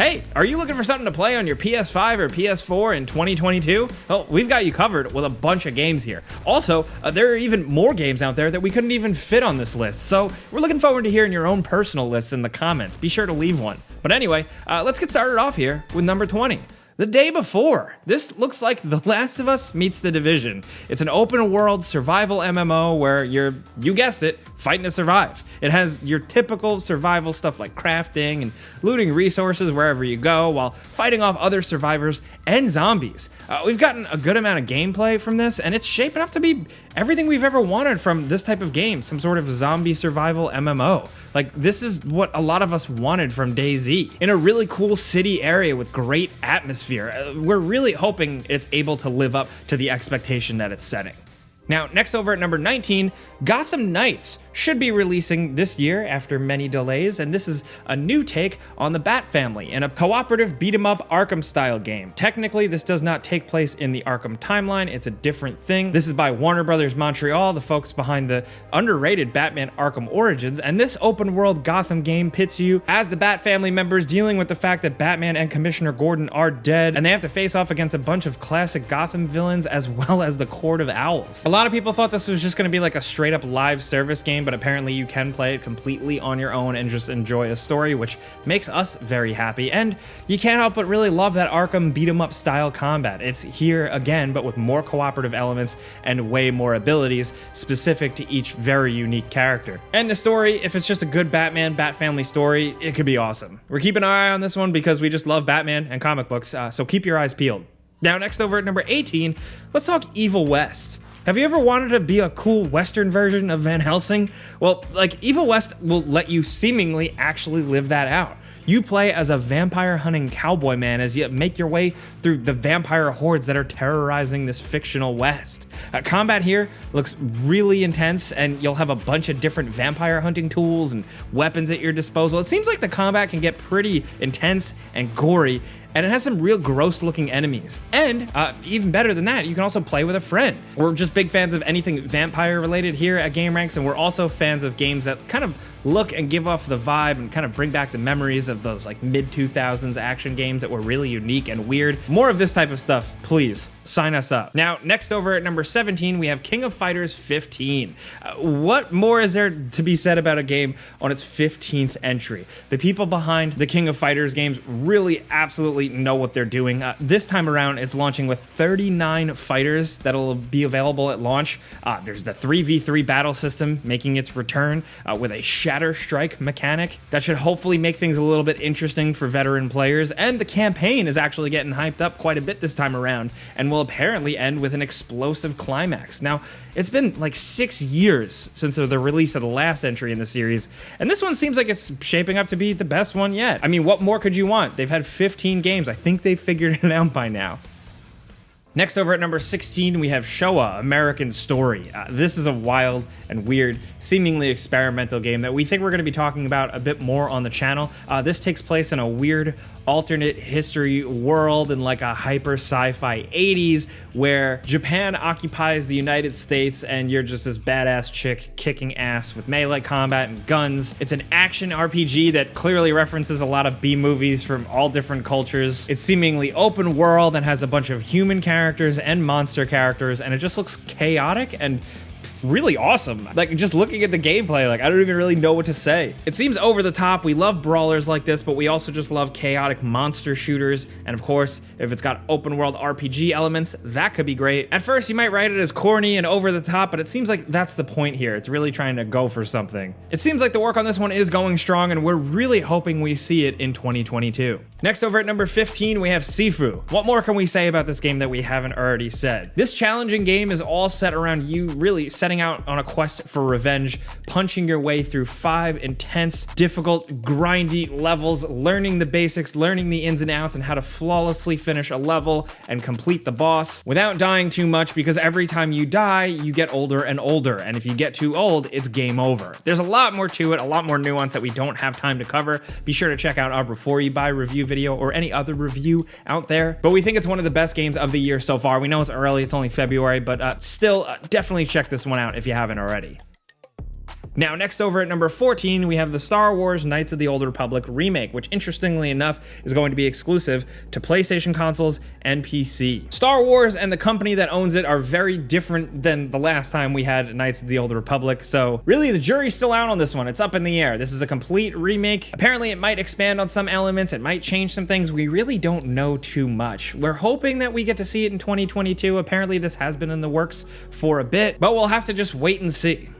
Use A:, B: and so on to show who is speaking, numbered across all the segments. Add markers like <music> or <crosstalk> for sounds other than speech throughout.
A: Hey, are you looking for something to play on your PS5 or PS4 in 2022? Well, we've got you covered with a bunch of games here. Also, uh, there are even more games out there that we couldn't even fit on this list, so we're looking forward to hearing your own personal lists in the comments. Be sure to leave one. But anyway, uh, let's get started off here with number 20 the day before. This looks like The Last of Us meets The Division. It's an open world survival MMO where you're, you guessed it, fighting to survive. It has your typical survival stuff like crafting and looting resources wherever you go while fighting off other survivors and zombies. Uh, we've gotten a good amount of gameplay from this and it's shaping up to be everything we've ever wanted from this type of game, some sort of zombie survival MMO. Like this is what a lot of us wanted from DayZ in a really cool city area with great atmosphere atmosphere. Uh, we're really hoping it's able to live up to the expectation that it's setting. Now, next over at number 19, Gotham Knights should be releasing this year after many delays, and this is a new take on the Bat family in a cooperative beat 'em up Arkham style game. Technically, this does not take place in the Arkham timeline, it's a different thing. This is by Warner Brothers Montreal, the folks behind the underrated Batman Arkham Origins, and this open world Gotham game pits you as the Bat family members dealing with the fact that Batman and Commissioner Gordon are dead, and they have to face off against a bunch of classic Gotham villains as well as the Court of Owls. A lot of people thought this was just going to be like a straight up live service game, but apparently you can play it completely on your own and just enjoy a story, which makes us very happy. And you can't help but really love that Arkham beat 'em up style combat. It's here again, but with more cooperative elements and way more abilities specific to each very unique character. And the story, if it's just a good Batman, Bat family story, it could be awesome. We're keeping our eye on this one because we just love Batman and comic books, uh, so keep your eyes peeled. Now, next over at number 18, let's talk Evil West. Have you ever wanted to be a cool Western version of Van Helsing? Well, like Evil West will let you seemingly actually live that out. You play as a vampire hunting cowboy man as you make your way through the vampire hordes that are terrorizing this fictional West. Uh, combat here looks really intense, and you'll have a bunch of different vampire hunting tools and weapons at your disposal. It seems like the combat can get pretty intense and gory, and it has some real gross looking enemies. And uh, even better than that, you can also play with a friend. We're just big fans of anything vampire related here at GameRanx, and we're also fans of games that kind of look and give off the vibe and kind of bring back the memories of those like mid 2000s action games that were really unique and weird. More of this type of stuff, please sign us up. Now, next over at number 17, we have King of Fighters 15. Uh, what more is there to be said about a game on its 15th entry? The people behind the King of Fighters games really absolutely know what they're doing. Uh, this time around, it's launching with 39 fighters that'll be available at launch. Uh, there's the 3v3 battle system making its return uh, with a Shatter Strike mechanic that should hopefully make things a little bit interesting for veteran players. And the campaign is actually getting hyped up quite a bit this time around and will apparently end with an explosive climax. Now, it's been like six years since the release of the last entry in the series, and this one seems like it's shaping up to be the best one yet. I mean, what more could you want? They've had 15 games. I think they've figured it out by now. Next over at number 16, we have Showa American Story. Uh, this is a wild and weird, seemingly experimental game that we think we're going to be talking about a bit more on the channel. Uh, this takes place in a weird alternate history world in like a hyper sci-fi 80s where Japan occupies the United States and you're just this badass chick kicking ass with melee combat and guns. It's an action RPG that clearly references a lot of B movies from all different cultures. It's seemingly open world and has a bunch of human characters and monster characters and it just looks chaotic and really awesome. Like just looking at the gameplay, like I don't even really know what to say. It seems over the top. We love brawlers like this, but we also just love chaotic monster shooters. And of course, if it's got open world RPG elements, that could be great. At first, you might write it as corny and over the top, but it seems like that's the point here. It's really trying to go for something. It seems like the work on this one is going strong, and we're really hoping we see it in 2022. Next over at number 15, we have Sifu. What more can we say about this game that we haven't already said? This challenging game is all set around you really setting setting out on a quest for revenge, punching your way through five intense, difficult, grindy levels, learning the basics, learning the ins and outs, and how to flawlessly finish a level and complete the boss without dying too much because every time you die, you get older and older. And if you get too old, it's game over. There's a lot more to it, a lot more nuance that we don't have time to cover. Be sure to check out our Before You Buy review video or any other review out there. But we think it's one of the best games of the year so far. We know it's early, it's only February, but uh, still, uh, definitely check this one out if you haven't already. Now, next over at number 14, we have the Star Wars Knights of the Old Republic remake, which interestingly enough is going to be exclusive to PlayStation consoles and PC. Star Wars and the company that owns it are very different than the last time we had Knights of the Old Republic, so really the jury's still out on this one. It's up in the air. This is a complete remake. Apparently, it might expand on some elements, it might change some things. We really don't know too much. We're hoping that we get to see it in 2022. Apparently, this has been in the works for a bit, but we'll have to just wait and see.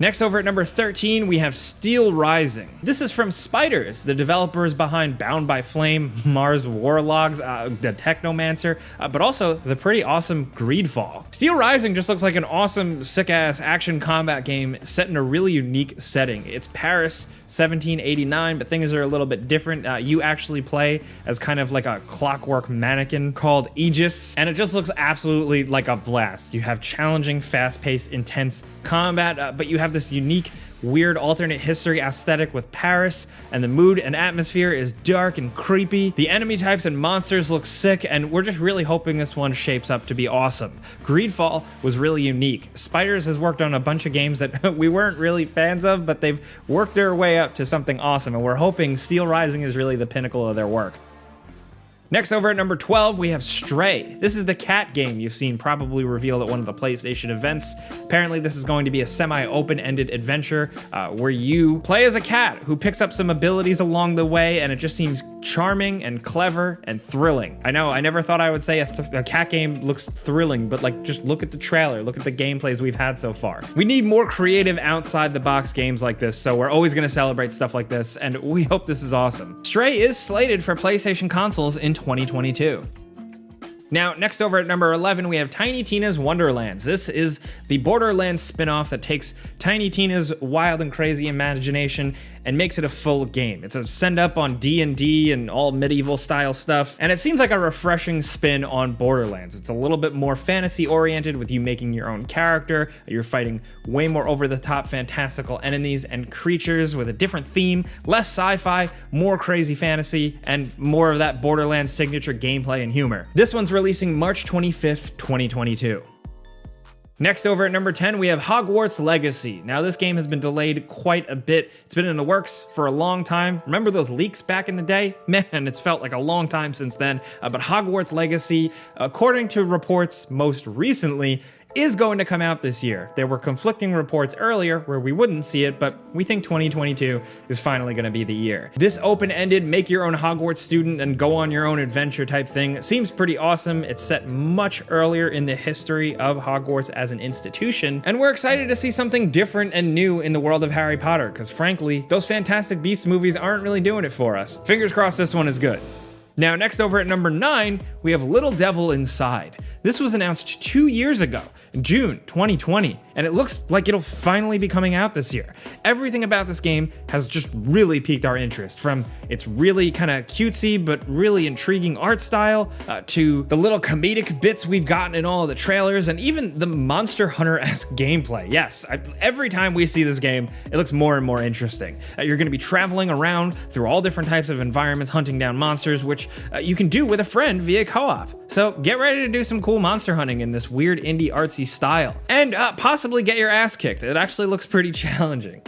A: Next over at number 13, we have Steel Rising. This is from Spiders, the developers behind Bound by Flame, Mars War Logs, uh, the Technomancer, uh, but also the pretty awesome Greedfall. Steel Rising just looks like an awesome, sick-ass action combat game set in a really unique setting. It's Paris 1789, but things are a little bit different. Uh, you actually play as kind of like a clockwork mannequin called Aegis, and it just looks absolutely like a blast. You have challenging, fast-paced, intense combat, uh, but you have have this unique, weird alternate history aesthetic with Paris, and the mood and atmosphere is dark and creepy. The enemy types and monsters look sick, and we're just really hoping this one shapes up to be awesome. Greedfall was really unique. Spiders has worked on a bunch of games that <laughs> we weren't really fans of, but they've worked their way up to something awesome, and we're hoping Steel Rising is really the pinnacle of their work. Next over at number 12, we have Stray. This is the cat game you've seen probably revealed at one of the PlayStation events. Apparently, this is going to be a semi-open-ended adventure uh, where you play as a cat who picks up some abilities along the way, and it just seems charming and clever and thrilling. I know, I never thought I would say a, a cat game looks thrilling, but like, just look at the trailer, look at the gameplays we've had so far. We need more creative outside-the-box games like this, so we're always gonna celebrate stuff like this, and we hope this is awesome. Stray is slated for PlayStation consoles in 2022. Now, next over at number 11, we have Tiny Tina's Wonderlands. This is the Borderlands spin-off that takes Tiny Tina's wild and crazy imagination and makes it a full game. It's a send up on D&D and all medieval style stuff, and it seems like a refreshing spin on Borderlands. It's a little bit more fantasy oriented with you making your own character. You're fighting way more over the top fantastical enemies and creatures with a different theme, less sci-fi, more crazy fantasy, and more of that Borderlands signature gameplay and humor. This one's releasing March 25th, 2022. Next over at number 10, we have Hogwarts Legacy. Now this game has been delayed quite a bit. It's been in the works for a long time. Remember those leaks back in the day? <laughs> Man, it's felt like a long time since then. Uh, but Hogwarts Legacy, according to reports most recently, is going to come out this year. There were conflicting reports earlier where we wouldn't see it, but we think 2022 is finally going to be the year. This open-ended, make your own Hogwarts student and go on your own adventure type thing seems pretty awesome. It's set much earlier in the history of Hogwarts as an institution, and we're excited to see something different and new in the world of Harry Potter, because frankly, those Fantastic Beasts movies aren't really doing it for us. Fingers crossed this one is good. Now, next over at number 9, we have Little Devil Inside. This was announced two years ago, June 2020, and it looks like it'll finally be coming out this year. Everything about this game has just really piqued our interest, from its really kind of cutesy but really intriguing art style, uh, to the little comedic bits we've gotten in all of the trailers, and even the Monster Hunter-esque gameplay. Yes, I, every time we see this game, it looks more and more interesting. Uh, you're going to be traveling around through all different types of environments, hunting down monsters, which uh, you can do with a friend via co-op. So get ready to do some cool monster hunting in this weird indie artsy style. And uh, possibly get your ass kicked. It actually looks pretty <laughs> challenging.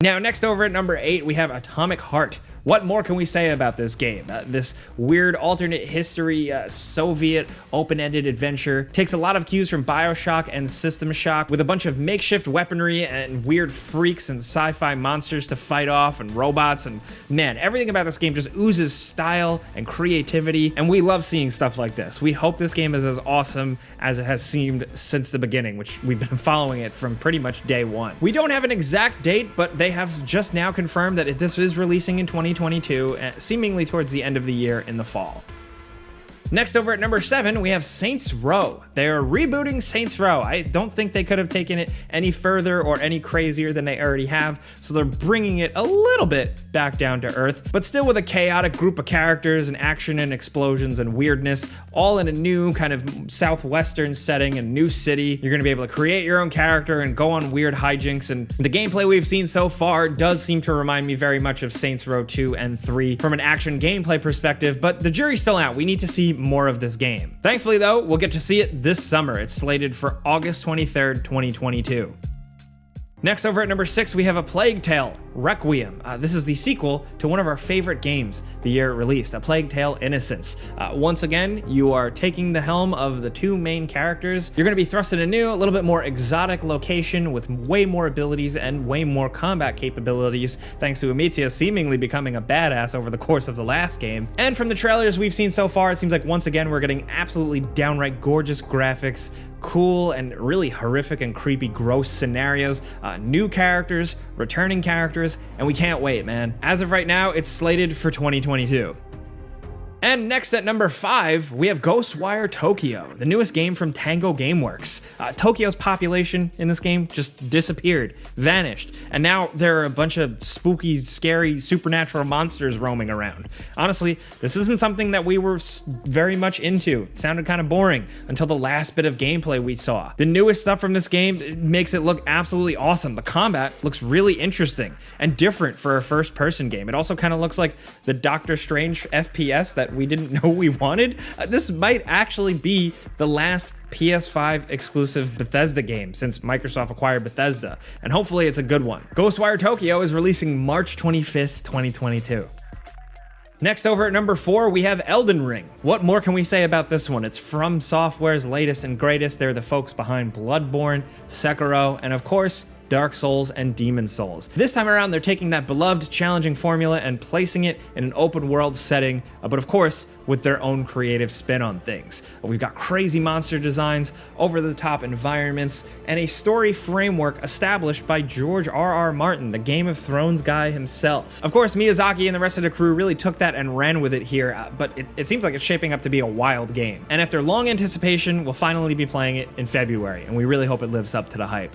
A: Now, next over at number 8, we have Atomic Heart. What more can we say about this game? Uh, this weird alternate history uh, Soviet open-ended adventure takes a lot of cues from Bioshock and System Shock with a bunch of makeshift weaponry and weird freaks and sci-fi monsters to fight off and robots and man, everything about this game just oozes style and creativity and we love seeing stuff like this. We hope this game is as awesome as it has seemed since the beginning, which we've been <laughs> following it from pretty much day one. We don't have an exact date, but they have just now confirmed that this is releasing in 2020 2022, uh, seemingly towards the end of the year in the fall. Next over at number seven, we have Saints Row. They're rebooting Saints Row. I don't think they could have taken it any further or any crazier than they already have, so they're bringing it a little bit back down to earth, but still with a chaotic group of characters and action and explosions and weirdness, all in a new kind of southwestern setting and new city. You're gonna be able to create your own character and go on weird hijinks, and the gameplay we've seen so far does seem to remind me very much of Saints Row 2 and 3 from an action gameplay perspective, but the jury's still out. We need to see more of this game. Thankfully though, we'll get to see it this summer. It's slated for August 23rd, 2022. Next, over at number six, we have A Plague Tale Requiem. Uh, this is the sequel to one of our favorite games the year it released, A Plague Tale Innocence. Uh, once again, you are taking the helm of the two main characters. You're going to be thrust in a new, a little bit more exotic location with way more abilities and way more combat capabilities, thanks to Amicia seemingly becoming a badass over the course of the last game. And from the trailers we've seen so far, it seems like once again we're getting absolutely downright gorgeous graphics, cool and really horrific and creepy, gross scenarios, uh, new characters, returning characters, and we can't wait, man. As of right now, it's slated for 2022. And next at number five, we have Ghostwire Tokyo, the newest game from Tango Gameworks. Uh, Tokyo's population in this game just disappeared, vanished, and now there are a bunch of spooky, scary, supernatural monsters roaming around. Honestly, this isn't something that we were very much into. It sounded kind of boring until the last bit of gameplay we saw. The newest stuff from this game makes it look absolutely awesome. The combat looks really interesting and different for a first person game. It also kind of looks like the Doctor Strange FPS that we didn't <laughs> know we wanted. Uh, this might actually be the last PS5 exclusive Bethesda game since Microsoft acquired Bethesda, and hopefully it's a good one. Ghostwire Tokyo is releasing March 25th, 2022. Next over at number four, we have Elden Ring. What more can we say about this one? It's FromSoftware's latest and greatest. They're the folks behind Bloodborne, Sekiro, and of course, Dark Souls, and Demon Souls. This time around, they're taking that beloved, challenging formula and placing it in an open world setting, uh, but of course, with their own creative spin on things. We've got crazy monster designs, over the top environments, and a story framework established by George R. R. Martin, the Game of Thrones guy himself. Of course, Miyazaki and the rest of the crew really took that and ran with it here, uh, but it, it seems like it's shaping up to be a wild game. And after long anticipation, we'll finally be playing it in February, and we really hope it lives up to the hype.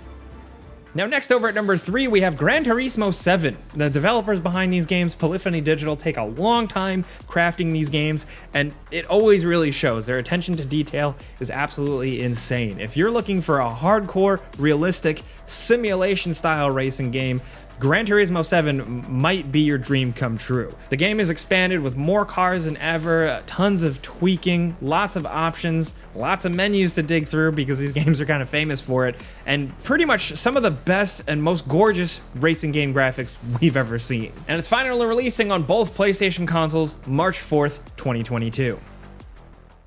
A: Now, next over at number three, we have Gran Turismo 7. The developers behind these games, Polyphony Digital, take a long time crafting these games, and it always really shows. Their attention to detail is absolutely insane. If you're looking for a hardcore, realistic, simulation style racing game, Gran Turismo 7 might be your dream come true. The game is expanded with more cars than ever, uh, tons of tweaking, lots of options, lots of menus to dig through because these <laughs> games are kind of famous for it, and pretty much some of the best and most gorgeous racing game graphics we've ever seen. And it's finally releasing on both PlayStation consoles March 4th, 2022.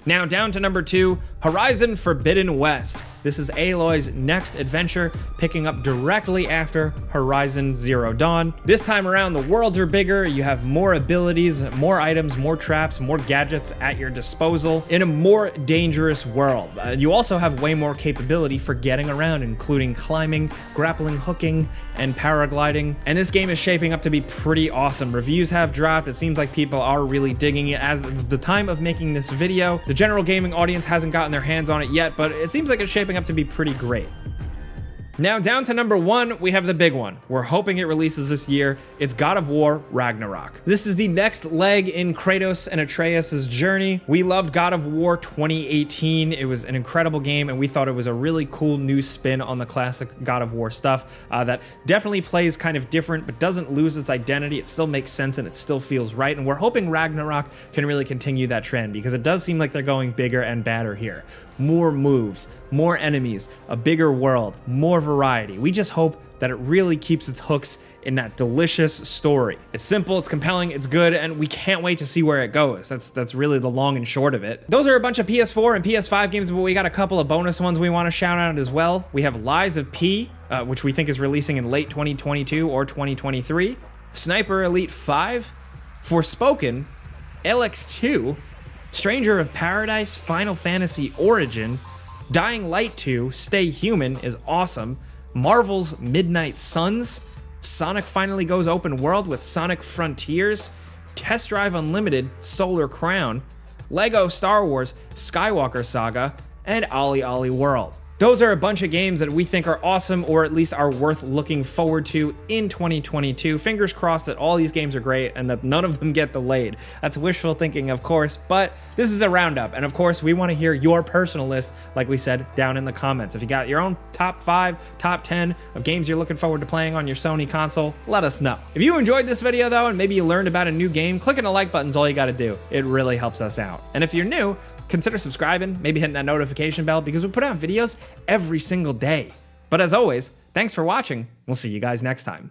A: Now down to number two, Horizon Forbidden West. This is Aloy's next adventure, picking up directly after Horizon Zero Dawn. This time around, the worlds are bigger, you have more abilities, more items, more traps, more gadgets at your disposal in a more dangerous world. Uh, you also have way more capability for getting around, including climbing, grappling, hooking, and paragliding. And this game is shaping up to be pretty awesome. Reviews have dropped, it seems like people are really digging it. As of the time of making this video, the general gaming audience hasn't gotten their hands on it yet, but it seems like it's shaping up to be pretty great. Now, down to number one, we have the big one. We're hoping it releases this year. It's God of War Ragnarok. This is the next leg in Kratos and Atreus' journey. We loved God of War 2018. It was an incredible game, and we thought it was a really cool new spin on the classic God of War stuff uh, that definitely plays kind of different, but doesn't lose its identity. It still makes sense and it still feels right. And we're hoping Ragnarok can really continue that trend because it does seem like they're going bigger and badder here more moves, more enemies, a bigger world, more variety. We just hope that it really keeps its hooks in that delicious story. It's simple, it's compelling, it's good, and we can't wait to see where it goes. That's that's really the long and short of it. Those are a bunch of PS4 and PS5 games, but we got a couple of bonus ones we want to shout out as well. We have Lies of P, uh, which we think is releasing in late 2022 or 2023. Sniper Elite 5, Forspoken, Elex 2, Stranger of Paradise, Final Fantasy Origin, Dying Light 2, Stay Human is awesome, Marvel's Midnight Suns, Sonic finally goes open world with Sonic Frontiers, Test Drive Unlimited, Solar Crown, Lego Star Wars, Skywalker Saga, and OlliOlli World. Those are a bunch of games that we think are awesome or at least are worth looking forward to in 2022. Fingers crossed that all these games are great and that none of them get delayed. That's wishful thinking, of course, but this is a roundup. And of course, we want to hear your personal list, like we said, down in the comments. If you got your own top five, top 10 of games you're looking forward to playing on your Sony console, let us know. If you enjoyed this video though, and maybe you learned about a new game, clicking the like button is all you got to do. It really helps us out. And if you're new, consider subscribing, maybe hitting that notification bell because we put out videos every single day. But as always, Thanks for watching. We'll see you guys next time.